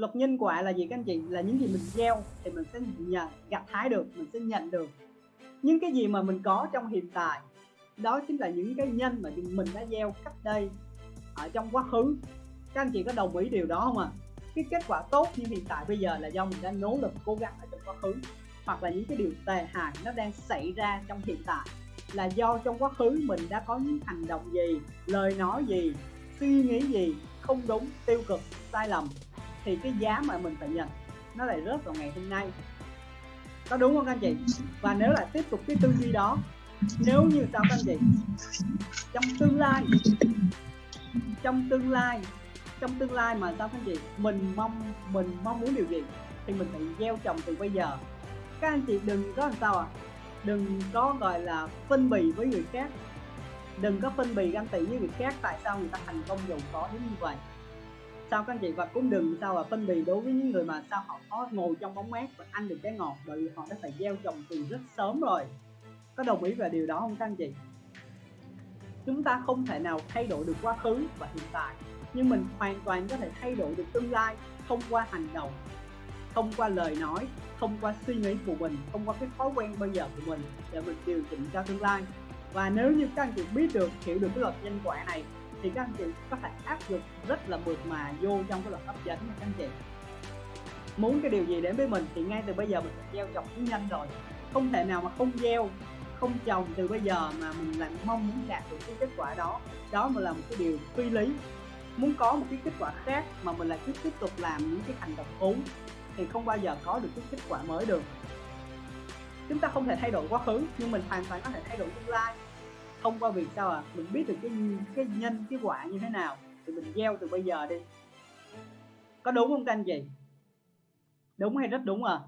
luật nhân quả là gì các anh chị? Là những gì mình gieo thì mình sẽ nhận, gặt hái được, mình sẽ nhận được. Những cái gì mà mình có trong hiện tại, đó chính là những cái nhân mà mình đã gieo cách đây ở trong quá khứ. Các anh chị có đồng ý điều đó không ạ? À? cái kết quả tốt như hiện tại bây giờ là do mình đã nỗ lực cố gắng ở trong quá khứ, hoặc là những cái điều tệ hại nó đang xảy ra trong hiện tại là do trong quá khứ mình đã có những hành động gì, lời nói gì, suy nghĩ gì không đúng, tiêu cực, sai lầm thì cái giá mà mình phải nhận, nó lại rớt vào ngày hôm nay. Có đúng không các anh chị? Và nếu lại tiếp tục cái tư duy đó, nếu như sao các anh chị? Trong tương lai, trong tương lai, trong tương lai mà sao các anh chị? Mình mong mình mong muốn điều gì thì mình phải gieo trồng từ bây giờ. Các anh chị đừng có làm sao à đừng có gọi là phân bì với người khác. Đừng có phân bì ganh tị với người khác tại sao người ta thành công giàu có đến như vậy sao các anh chị và cũng đừng sao là phân bì đối với những người mà sao họ có ngồi trong bóng mát và ăn được cái ngọt, bởi vì họ đã phải gieo trồng từ rất sớm rồi. Có đồng ý về điều đó không các anh chị? Chúng ta không thể nào thay đổi được quá khứ và hiện tại, nhưng mình hoàn toàn có thể thay đổi được tương lai thông qua hành động, thông qua lời nói, thông qua suy nghĩ của mình, thông qua cái thói quen bây giờ của mình để mình điều chỉnh cho tương lai. Và nếu như các anh chị biết được, hiểu được cái luật nhân quả này thì các anh chị có thể áp dụng rất là mượt mà vô trong cái luật hấp dẫn nha các anh chị. Muốn cái điều gì đến với mình thì ngay từ bây giờ mình phải gieo trồng cũng nhanh rồi. Không thể nào mà không gieo, không trồng từ bây giờ mà mình lại mong muốn đạt được cái kết quả đó. Đó mà là một cái điều phi lý. Muốn có một cái kết quả khác mà mình lại cứ tiếp tục làm những cái hành động cũ thì không bao giờ có được cái kết quả mới được. Chúng ta không thể thay đổi quá khứ, nhưng mình hoàn toàn có thể thay đổi tương lai thông qua việc sao à? Mình biết được cái cái nhân, cái quả như thế nào, thì mình gieo từ bây giờ đi. Có đúng không các anh chị đúng hay rất đúng à?